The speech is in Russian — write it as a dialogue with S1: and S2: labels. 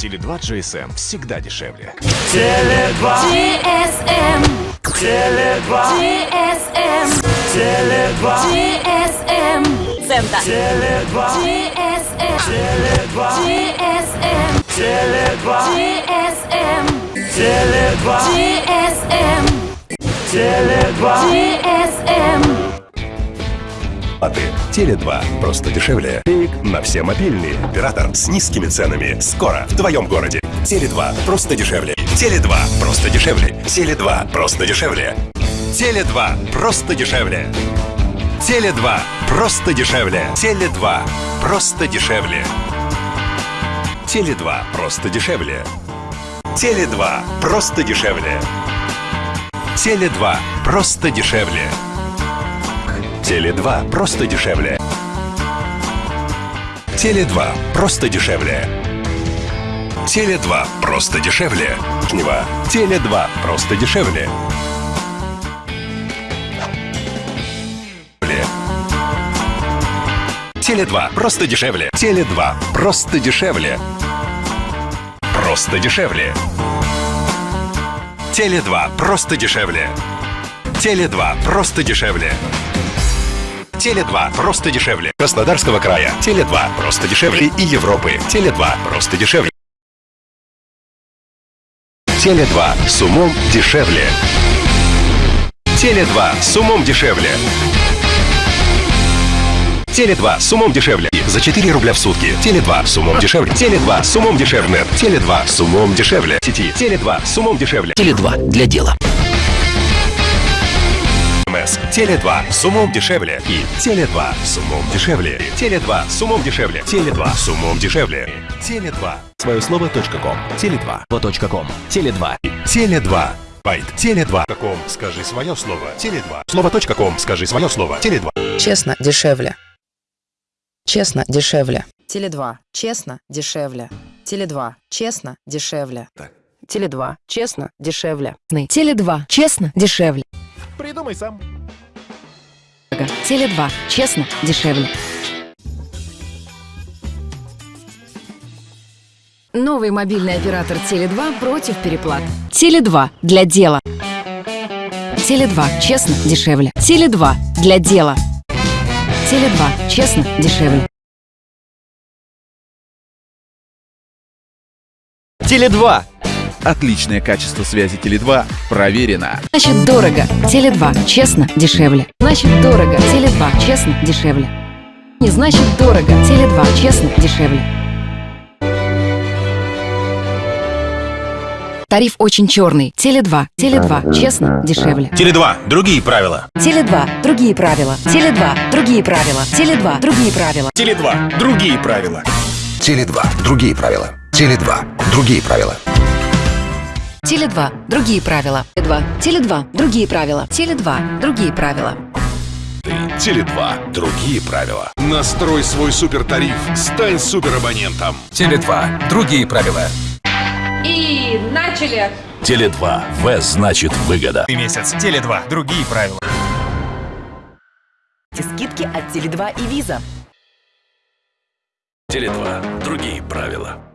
S1: Теле2 GSM всегда дешевле.
S2: Теле2,
S3: GSM,
S2: Теле2,
S3: GSM,
S2: Теле2,
S3: GSM, Центр.
S2: Теле2,
S3: GSM,
S2: Теле2,
S3: GSM,
S2: Теле2,
S3: GSM,
S2: Теле2,
S3: GSM,
S2: Теле2.
S3: GSM.
S4: А ты Теле2. Просто дешевле. Пик на все мобильные. Оператор с низкими ценами. Скоро в твоем городе. Теле2. Просто дешевле. Теле2. Просто дешевле. Теле2. Просто дешевле. Теле2. Просто дешевле. Теле2. Просто дешевле. Теле2. Просто дешевле. Теле2. Просто дешевле. Теле2. Просто дешевле. Теле2. Просто дешевле. Теле2 просто дешевле. Теле2 просто дешевле. Теле2 просто дешевле. Жнива. Теле2 просто дешевле. Ле. Теле2 просто дешевле. Теле2 просто дешевле. Просто дешевле. Теле2 просто дешевле. Теле2 просто дешевле. Теле2 просто дешевле. Краснодарского края. Теле2 просто дешевле. И Европы. Теле2 просто дешевле. Теле2 с умом дешевле. Теле2 с умом дешевле. Теле2 с умом дешевле. За 4 рубля в сутки. Теле2 с умом дешевле. Теле2 с умом дешевле. Теле2 с умом дешевле. Сети. Теле2 с умом дешевле.
S5: Теле2 для дела.
S4: МС. Теле2 с умом дешевле. И Теле2 с умом дешевле. Теле2 с умом дешевле. Теле2 с умом дешевле. Теле2.
S1: Свое слово .ком. Теле2.
S5: Вот.ком. Теле2.
S4: Теле2. Байт. Теле2. Ком. Скажи свое слово. Теле2. Слово.ком. Скажи свое слово. Теле2.
S6: Честно, дешевле. Честно, дешевле. Теле2. Честно, дешевле. Теле2. Честно, дешевле. Теле2. Честно, дешевле.
S7: Теле2. Честно, дешевле.
S1: Придумай сам.
S7: Теле2. Честно, дешевле. Новый мобильный оператор Теле2 против переплат. Теле2 для дела. Теле2. Честно, дешевле. Теле2 для дела. Теле2. Честно, дешевле.
S8: Теле2. Отличное качество связи Теле2 проверено.
S7: Значит, дорого. Теле2. Честно, дешевле. Значит, дорого. Теле2. Честно, дешевле. Не значит дорого. Теле2. Честно, дешевле. Тариф очень черный. Теле2. Теле2. Честно, дешевле.
S9: Теле2. Другие правила.
S7: Теле2. Другие правила. Теле2. Другие правила. Теле2. Другие правила.
S9: Теле2. Другие правила.
S4: Теле2. Другие правила. Теле2. Другие правила.
S7: Теле2. Другие правила. Теле2. Теле2. Другие правила. Теле2. Другие правила.
S4: Теле2. Другие правила. Настрой свой супертариф. Стань суперабонентом.
S9: Теле2. Другие правила.
S3: И начали.
S9: Теле2. В значит выгода.
S1: Месяц. Теле2. Другие правила.
S6: Скидки от Теле2 и Виза.
S4: Теле2. Другие правила.